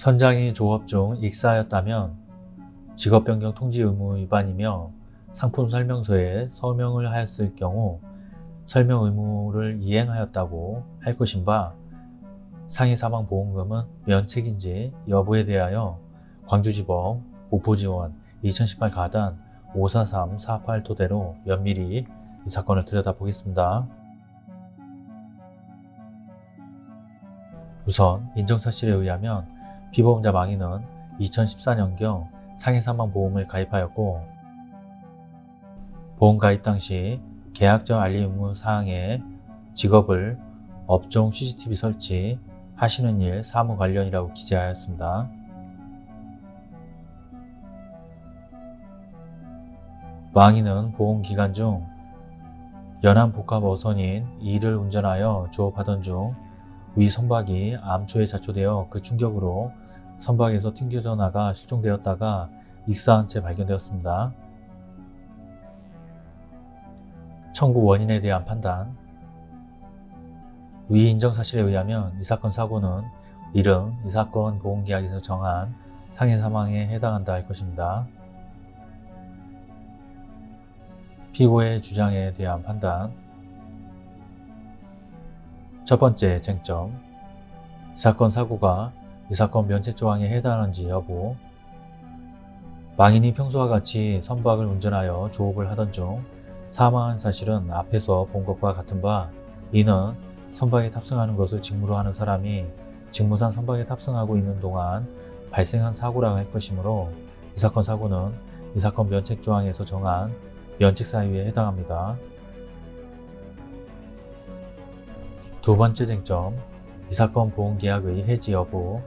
선장이 조업 중 익사하였다면 직업변경 통지 의무 위반이며 상품 설명서에 서명을 하였을 경우 설명 의무를 이행하였다고 할 것인 바 상해 사망 보험금은 면책인지 여부에 대하여 광주지법 목포지원 2018 가단 54348 토대로 면밀히 이 사건을 들여다보겠습니다. 우선 인정사실에 의하면 피보험자 망인은 2014년경 상해사망보험을 가입하였고 보험 가입 당시 계약적 알림 의무 사항에 직업을 업종 CCTV 설치 하시는 일 사무 관련이라고 기재하였습니다. 망인은 보험기간 중 연안복합 어선인 2를 운전하여 조업하던 중 위 선박이 암초에 자초되어 그 충격으로 선박에서 튕겨져 나가 실종되었다가 익사한 채 발견되었습니다. 청구 원인에 대한 판단 위 인정 사실에 의하면 이 사건 사고는 이름 이 사건 보험계약에서 정한 상해 사망에 해당한다 할 것입니다. 피고의 주장에 대한 판단 첫 번째 쟁점 이 사건 사고가 이 사건 면책 조항에 해당하는지 여부 망인이 평소와 같이 선박을 운전하여 조업을 하던 중 사망한 사실은 앞에서 본 것과 같은 바 이는 선박에 탑승하는 것을 직무로 하는 사람이 직무상 선박에 탑승하고 있는 동안 발생한 사고라고 할 것이므로 이 사건 사고는 이 사건 면책조항에서 정한 면책사유에 해당합니다. 두 번째 쟁점, 이 사건 보험계약의 해지 여부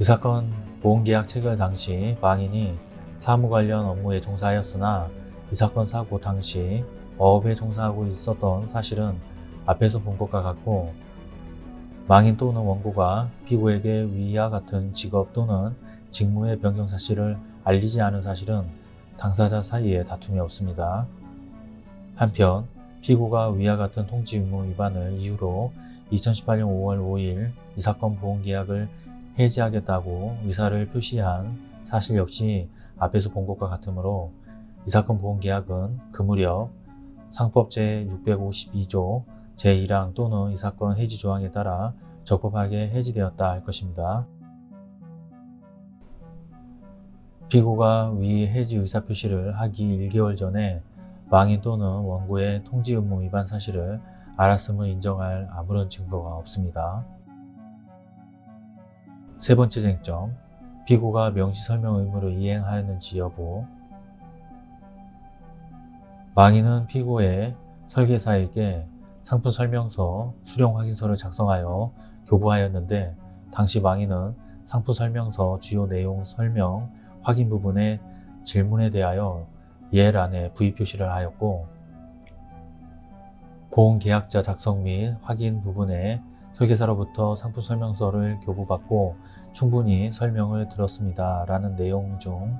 이 사건 보험계약 체결 당시 망인이 사무 관련 업무에 종사하였으나 이 사건 사고 당시 어업에 종사하고 있었던 사실은 앞에서 본 것과 같고 망인 또는 원고가 피고에게 위와 같은 직업 또는 직무의 변경 사실을 알리지 않은 사실은 당사자 사이에 다툼이 없습니다. 한편 피고가 위와 같은 통지 의무 위반을 이유로 2018년 5월 5일 이 사건 보험계약을 해지하겠다고 의사를 표시한 사실 역시 앞에서 본 것과 같으므로 이 사건 보험계약은 그 무렵 상법 제652조 제1항 또는 이 사건 해지 조항에 따라 적법하게 해지되었다 할 것입니다. 피고가 위 해지 의사 표시를 하기 1개월 전에 망인 또는 원고의 통지 의무 위반 사실을 알았음을 인정할 아무런 증거가 없습니다. 세 번째 쟁점, 피고가 명시 설명 의무를 이행하였는지 여부 망인은 피고의 설계사에게 상품 설명서, 수령 확인서를 작성하여 교부하였는데 당시 망인은 상품 설명서 주요 내용 설명, 확인 부분의 질문에 대하여 예란에 V 표시를 하였고 보험계약자 작성 및 확인 부분에 설계사로부터 상품 설명서를 교부받고 충분히 설명을 들었습니다. 라는 내용 중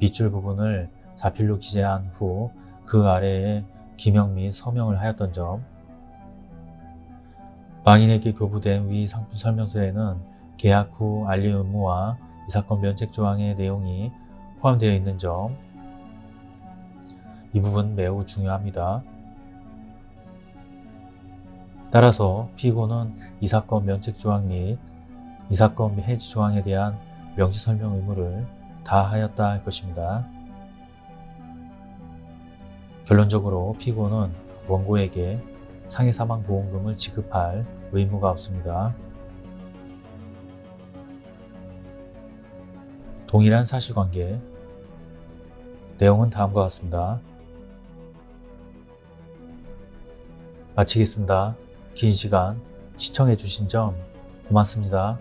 밑줄 부분을 자필로 기재한 후 그 아래에 기명 및 서명을 하였던 점 망인에게 교부된 위 상품 설명서에는 계약 후 알림 의무와 이 사건 면책 조항의 내용이 포함되어 있는 점 이 부분 매우 중요합니다. 따라서 피고는 이 사건 면책 조항 및 이 사건 해지 조항에 대한 명시 설명 의무를 다하였다 할 것입니다. 결론적으로 피고는 원고에게 상해사망보험금을 지급할 의무가 없습니다. 동일한 사실관계 내용은 다음과 같습니다. 마치겠습니다. 긴 시간 시청해 주신 점 고맙습니다.